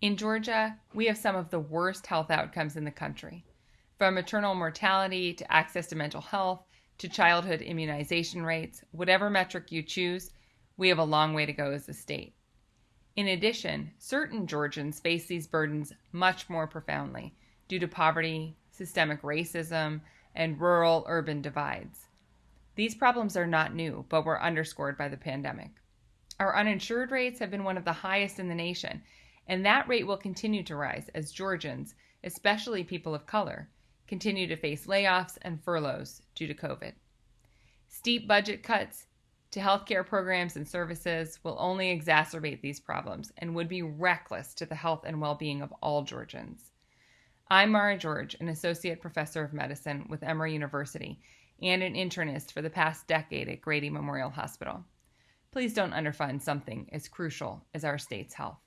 In Georgia, we have some of the worst health outcomes in the country. From maternal mortality to access to mental health to childhood immunization rates, whatever metric you choose, we have a long way to go as a state. In addition, certain Georgians face these burdens much more profoundly due to poverty, systemic racism, and rural urban divides. These problems are not new, but were underscored by the pandemic. Our uninsured rates have been one of the highest in the nation, and that rate will continue to rise as Georgians, especially people of color, continue to face layoffs and furloughs due to COVID. Steep budget cuts to healthcare programs and services will only exacerbate these problems and would be reckless to the health and well being of all Georgians. I'm Mara George, an associate professor of medicine with Emory University and an internist for the past decade at Grady Memorial Hospital. Please don't underfund something as crucial as our state's health.